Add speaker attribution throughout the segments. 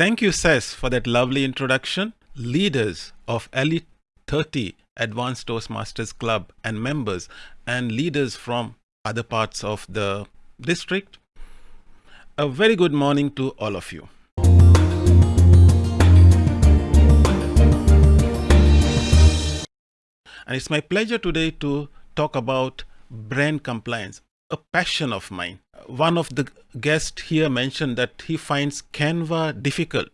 Speaker 1: Thank you, Ses, for that lovely introduction. Leaders of Elite 30 Advanced Toastmasters Club and members and leaders from other parts of the district. A very good morning to all of you. And it's my pleasure today to talk about brand compliance, a passion of mine. One of the guests here mentioned that he finds Canva difficult.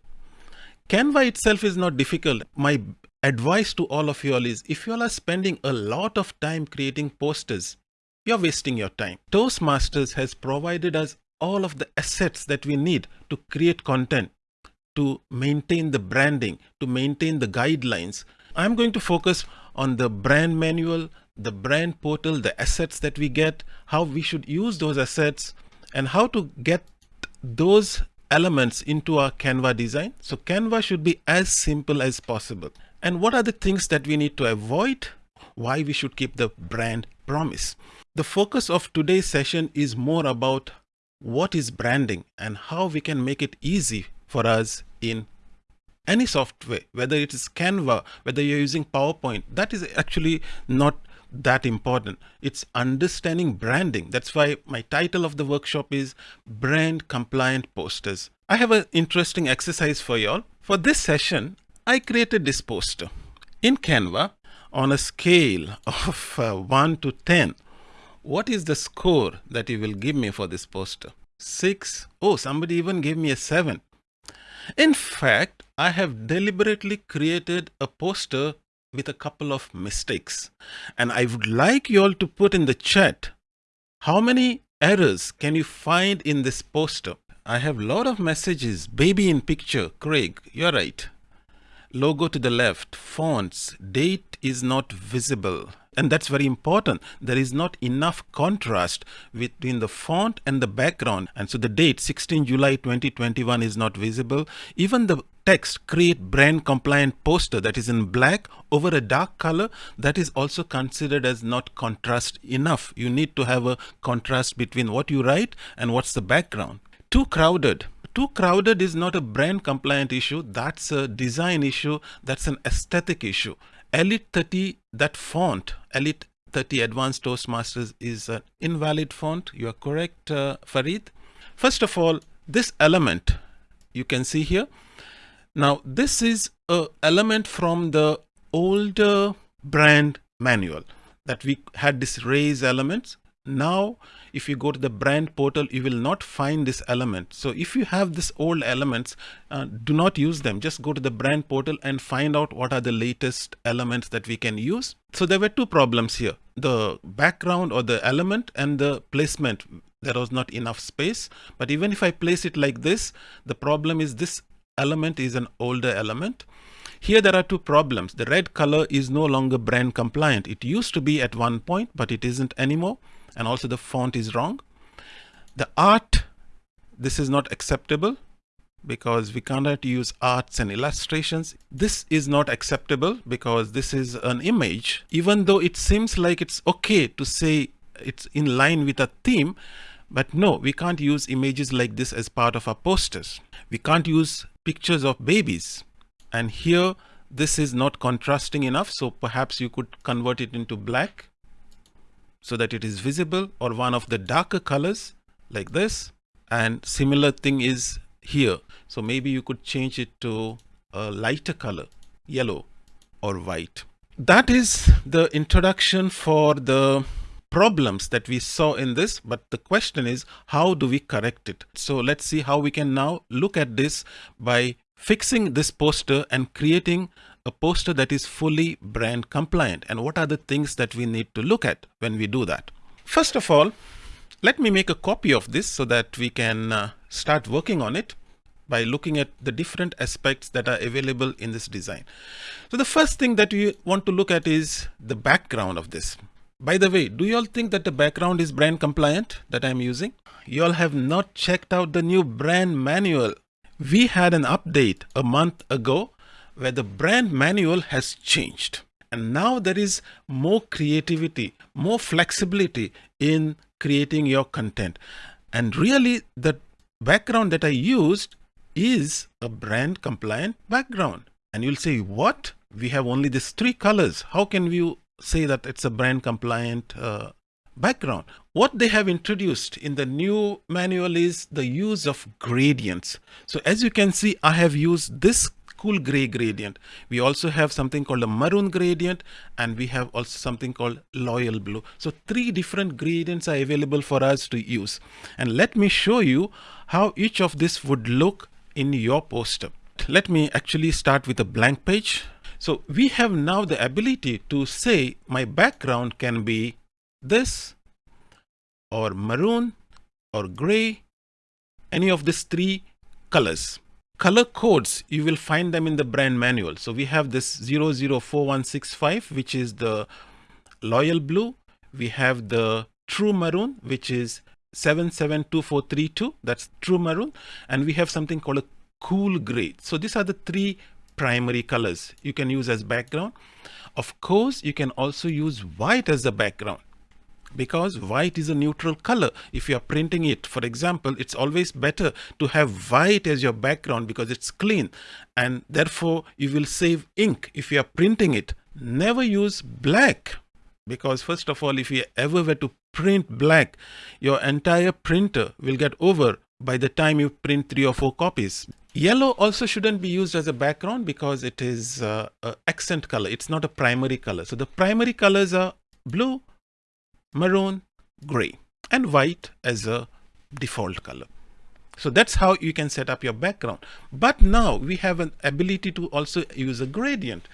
Speaker 1: Canva itself is not difficult. My advice to all of you all is if you all are spending a lot of time creating posters, you're wasting your time. Toastmasters has provided us all of the assets that we need to create content, to maintain the branding, to maintain the guidelines. I'm going to focus on the brand manual, the brand portal, the assets that we get, how we should use those assets, and how to get those elements into our Canva design. So Canva should be as simple as possible. And what are the things that we need to avoid? Why we should keep the brand promise. The focus of today's session is more about what is branding and how we can make it easy for us in any software, whether it is Canva, whether you're using PowerPoint, that is actually not that important. It's understanding branding. That's why my title of the workshop is Brand Compliant Posters. I have an interesting exercise for y'all. For this session, I created this poster in Canva on a scale of uh, 1 to 10. What is the score that you will give me for this poster? 6. Oh, somebody even gave me a 7. In fact, I have deliberately created a poster with a couple of mistakes. And I would like you all to put in the chat how many errors can you find in this poster? I have a lot of messages. Baby in picture, Craig, you're right. Logo to the left, fonts, date is not visible and that's very important. There is not enough contrast between the font and the background. And so the date 16 July 2021 is not visible. Even the text create brand compliant poster that is in black over a dark color that is also considered as not contrast enough. You need to have a contrast between what you write and what's the background. Too crowded. Too crowded is not a brand compliant issue. That's a design issue. That's an aesthetic issue Elite 30, that font, Elite 30 Advanced Toastmasters is an invalid font. You are correct, uh, Farid. First of all, this element you can see here. Now, this is a element from the older brand manual that we had this raise elements. Now if you go to the brand portal, you will not find this element. So if you have this old elements, uh, do not use them. Just go to the brand portal and find out what are the latest elements that we can use. So there were two problems here, the background or the element and the placement. There was not enough space. But even if I place it like this, the problem is this element is an older element. Here there are two problems. The red color is no longer brand compliant. It used to be at one point, but it isn't anymore and also the font is wrong. The art, this is not acceptable because we cannot use arts and illustrations. This is not acceptable because this is an image. Even though it seems like it's okay to say it's in line with a theme, but no, we can't use images like this as part of our posters. We can't use pictures of babies. And here, this is not contrasting enough. So perhaps you could convert it into black so that it is visible or one of the darker colors like this. And similar thing is here. So maybe you could change it to a lighter color yellow or white. That is the introduction for the problems that we saw in this but the question is how do we correct it? So let's see how we can now look at this by fixing this poster and creating a poster that is fully brand compliant and what are the things that we need to look at when we do that. First of all, let me make a copy of this so that we can uh, start working on it by looking at the different aspects that are available in this design. So the first thing that we want to look at is the background of this. By the way, do you all think that the background is brand compliant that I'm using? You all have not checked out the new brand manual. We had an update a month ago where the brand manual has changed. And now there is more creativity, more flexibility in creating your content. And really the background that I used is a brand compliant background. And you'll say, what? We have only these three colors. How can we say that it's a brand compliant uh, background? What they have introduced in the new manual is the use of gradients. So as you can see, I have used this cool gray gradient. We also have something called a maroon gradient and we have also something called loyal blue. So three different gradients are available for us to use. And let me show you how each of this would look in your poster. Let me actually start with a blank page. So we have now the ability to say my background can be this or maroon or gray, any of these three colors color codes you will find them in the brand manual. So we have this 004165 which is the loyal blue. We have the true maroon which is 772432 that's true maroon. And we have something called a cool gray. So these are the three primary colors you can use as background. Of course you can also use white as the background because white is a neutral color. If you are printing it for example it's always better to have white as your background because it's clean. And therefore you will save ink. If you are printing it never use black. Because first of all if you ever were to print black your entire printer will get over by the time you print three or four copies. Yellow also shouldn't be used as a background because it is uh, accent color. It's not a primary color. So the primary colors are blue maroon, gray and white as a default color. So that's how you can set up your background. But now we have an ability to also use a gradient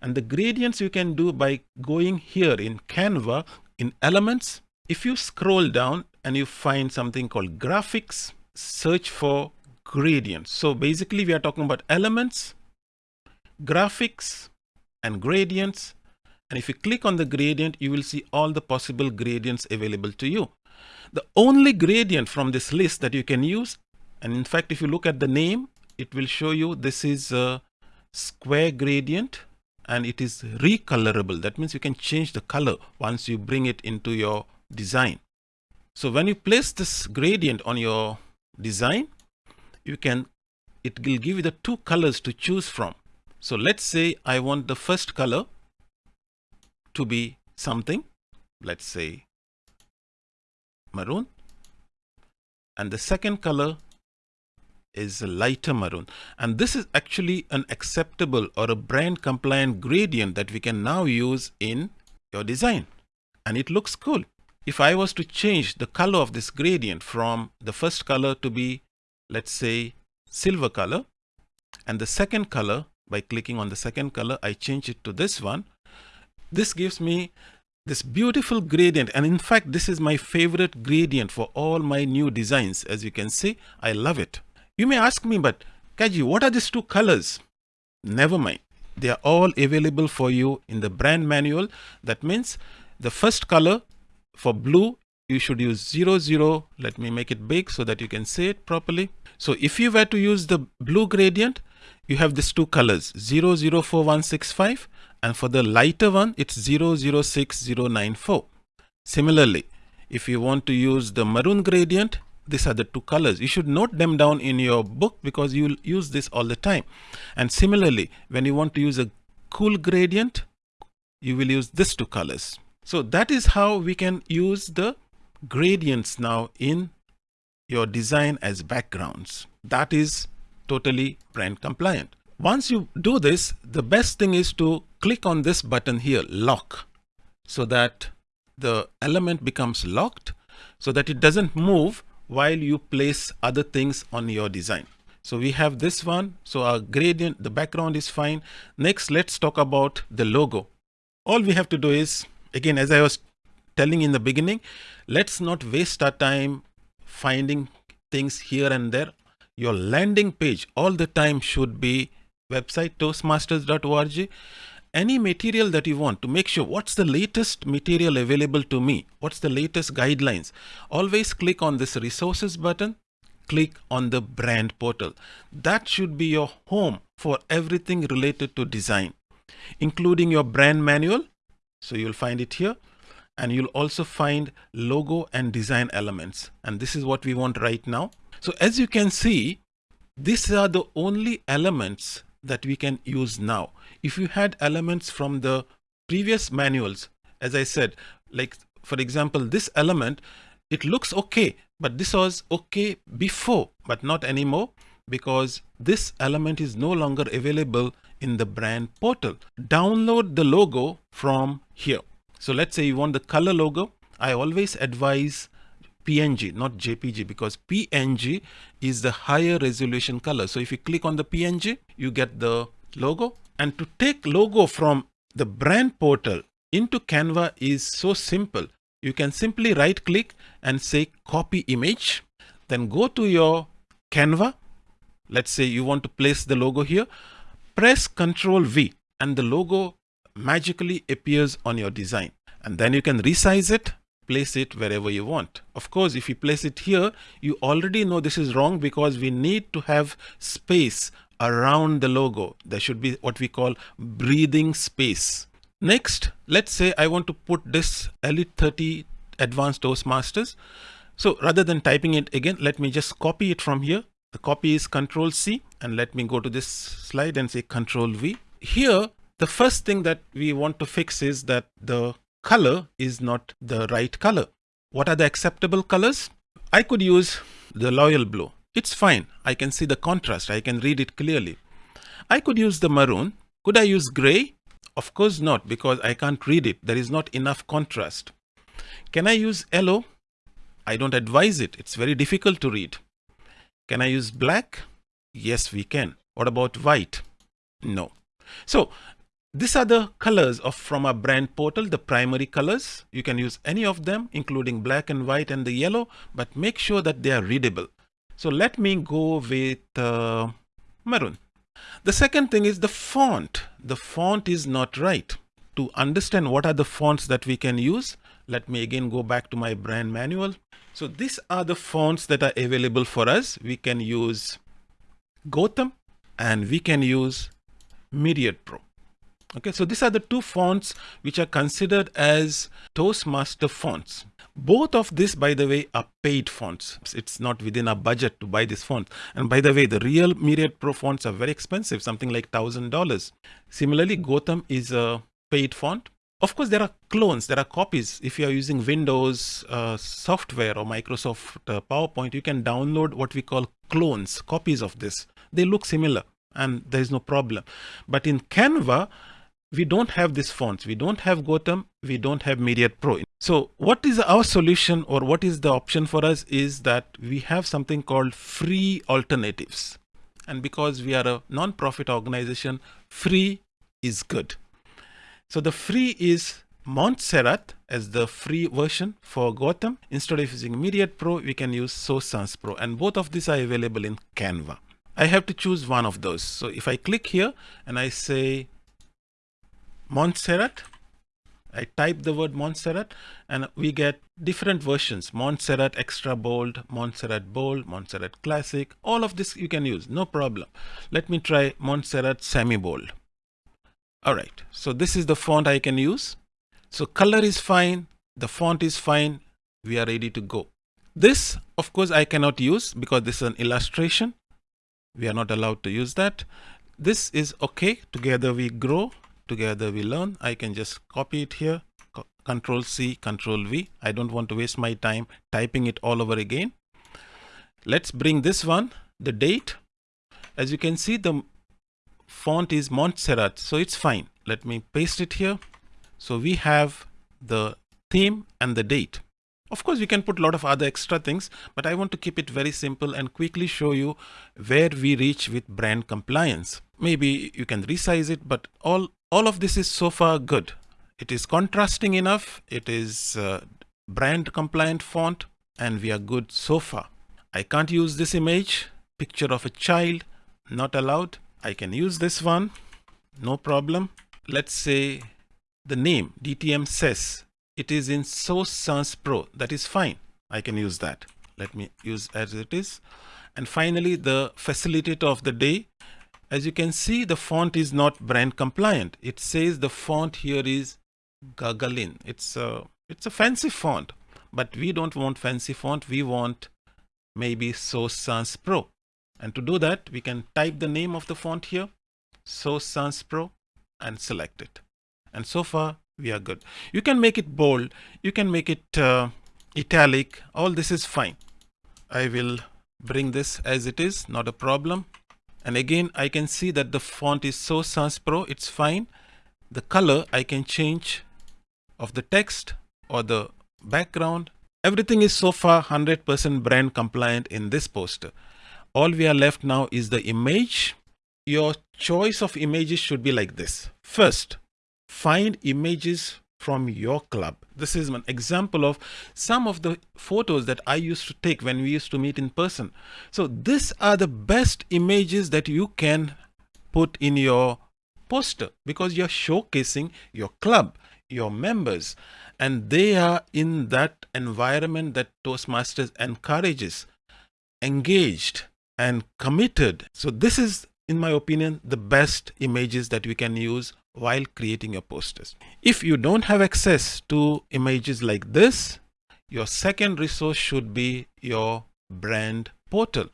Speaker 1: and the gradients you can do by going here in Canva in elements. If you scroll down and you find something called graphics, search for gradients. So basically we are talking about elements, graphics and gradients and if you click on the gradient, you will see all the possible gradients available to you. The only gradient from this list that you can use, and in fact, if you look at the name, it will show you this is a square gradient and it is recolorable. That means you can change the color once you bring it into your design. So when you place this gradient on your design, you can, it will give you the two colors to choose from. So let's say I want the first color to be something, let's say maroon. And the second color is a lighter maroon. And this is actually an acceptable or a brand compliant gradient that we can now use in your design. And it looks cool. If I was to change the color of this gradient from the first color to be, let's say, silver color, and the second color, by clicking on the second color, I change it to this one, this gives me this beautiful gradient and in fact this is my favorite gradient for all my new designs as you can see. I love it. You may ask me but Kaji what are these two colors? Never mind. They are all available for you in the brand manual. That means the first color for blue you should use 00 let me make it big so that you can see it properly. So if you were to use the blue gradient you have these two colors 004165 and for the lighter one it's 006094 similarly if you want to use the maroon gradient these are the two colors. You should note them down in your book because you will use this all the time. And similarly when you want to use a cool gradient you will use these two colors. So that is how we can use the gradients now in your design as backgrounds. That is totally brand compliant once you do this, the best thing is to click on this button here, lock, so that the element becomes locked so that it doesn't move while you place other things on your design. So we have this one. So our gradient, the background is fine. Next, let's talk about the logo. All we have to do is, again, as I was telling in the beginning, let's not waste our time finding things here and there. Your landing page all the time should be website toastmasters.org any material that you want to make sure what's the latest material available to me? What's the latest guidelines? Always click on this resources button. Click on the brand portal. That should be your home for everything related to design including your brand manual. So you'll find it here. And you'll also find logo and design elements. And this is what we want right now. So as you can see these are the only elements that we can use now. If you had elements from the previous manuals, as I said, like for example, this element, it looks okay, but this was okay before, but not anymore because this element is no longer available in the brand portal. Download the logo from here. So let's say you want the color logo. I always advise PNG, not JPG, because PNG is the higher resolution color. So if you click on the PNG, you get the logo. And to take logo from the brand portal into Canva is so simple. You can simply right click and say copy image. Then go to your Canva. Let's say you want to place the logo here. Press Ctrl V and the logo magically appears on your design. And then you can resize it place it wherever you want. Of course, if you place it here, you already know this is wrong because we need to have space around the logo. There should be what we call breathing space. Next, let's say I want to put this Elite 30 Advanced Toastmasters. So rather than typing it again, let me just copy it from here. The copy is Control C and let me go to this slide and say Control V. Here, the first thing that we want to fix is that the color is not the right color. What are the acceptable colors? I could use the loyal Blue. It's fine. I can see the contrast. I can read it clearly. I could use the maroon. Could I use gray? Of course not because I can't read it. There is not enough contrast. Can I use yellow? I don't advise it. It's very difficult to read. Can I use black? Yes, we can. What about white? No. So these are the colors of from our brand portal, the primary colors. You can use any of them, including black and white and the yellow, but make sure that they are readable. So let me go with uh, maroon. The second thing is the font. The font is not right. To understand what are the fonts that we can use, let me again go back to my brand manual. So these are the fonts that are available for us. We can use Gotham and we can use Myriad Pro. Okay, so these are the two fonts which are considered as Toastmaster fonts. Both of these, by the way, are paid fonts. It's not within our budget to buy this font. And by the way, the real Myriad Pro fonts are very expensive, something like $1,000. Similarly, Gotham is a paid font. Of course, there are clones, there are copies. If you are using Windows uh, software or Microsoft uh, PowerPoint, you can download what we call clones, copies of this. They look similar and there is no problem. But in Canva, we don't have these fonts. We don't have Gotham. We don't have Myriad Pro. So what is our solution or what is the option for us is that we have something called free alternatives. And because we are a non-profit organization, free is good. So the free is Montserrat as the free version for Gotham. Instead of using Myriad Pro, we can use Source Sans Pro. And both of these are available in Canva. I have to choose one of those. So if I click here and I say Montserrat. I type the word Montserrat and we get different versions. Montserrat extra bold, Montserrat bold, Montserrat classic. All of this you can use, no problem. Let me try Montserrat semi bold. All right, so this is the font I can use. So color is fine, the font is fine, we are ready to go. This, of course, I cannot use because this is an illustration. We are not allowed to use that. This is okay. Together we grow together we learn. I can just copy it here, control C, control V. I don't want to waste my time typing it all over again. Let's bring this one, the date. As you can see, the font is Montserrat, so it's fine. Let me paste it here. So we have the theme and the date. Of course, we can put a lot of other extra things, but I want to keep it very simple and quickly show you where we reach with brand compliance. Maybe you can resize it, but all all of this is so far good. It is contrasting enough. It is uh, brand compliant font and we are good so far. I can't use this image, picture of a child, not allowed. I can use this one, no problem. Let's say the name DTM says it is in Source Sans Pro. That is fine. I can use that. Let me use as it is. And finally, the facilitator of the day as you can see, the font is not brand compliant. It says the font here is Gagarin. It's a, it's a fancy font, but we don't want fancy font. We want maybe Source Sans Pro. And to do that, we can type the name of the font here, Source Sans Pro, and select it. And so far, we are good. You can make it bold. You can make it uh, italic. All this is fine. I will bring this as it is, not a problem. And again, I can see that the font is Source Sans Pro. It's fine. The color I can change of the text or the background. Everything is so far 100% brand compliant in this poster all we are left now is the image. Your choice of images should be like this. First, find images from your club. This is an example of some of the photos that I used to take when we used to meet in person. So these are the best images that you can put in your poster because you're showcasing your club, your members, and they are in that environment that Toastmasters encourages, engaged, and committed. So this is, in my opinion, the best images that we can use while creating your posters. If you don't have access to images like this, your second resource should be your brand portal.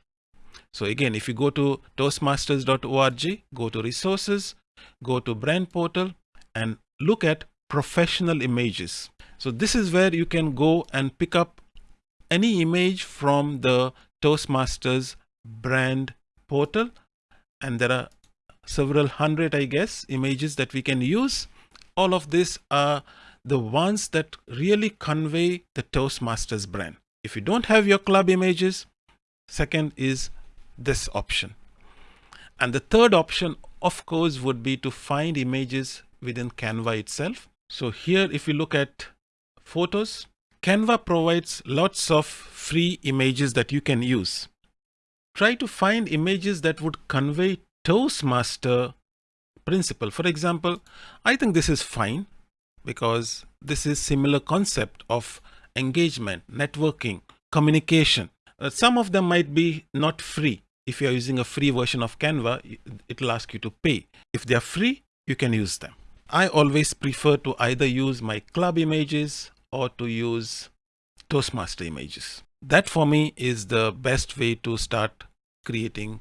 Speaker 1: So again, if you go to toastmasters.org, go to resources, go to brand portal and look at professional images. So this is where you can go and pick up any image from the Toastmasters brand portal and there are several hundred I guess images that we can use. All of these are the ones that really convey the Toastmasters brand. If you don't have your club images second is this option. And the third option of course would be to find images within Canva itself. So here if you look at photos Canva provides lots of free images that you can use. Try to find images that would convey Toastmaster principle. For example, I think this is fine because this is similar concept of engagement, networking, communication. Uh, some of them might be not free. If you are using a free version of Canva, it will ask you to pay. If they are free, you can use them. I always prefer to either use my club images or to use Toastmaster images. That for me is the best way to start creating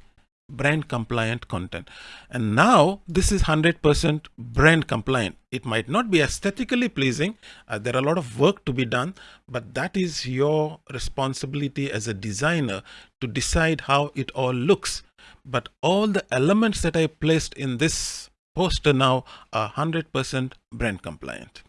Speaker 1: brand compliant content. And now this is 100% brand compliant. It might not be aesthetically pleasing. Uh, there are a lot of work to be done, but that is your responsibility as a designer to decide how it all looks. But all the elements that I placed in this poster now are 100% brand compliant.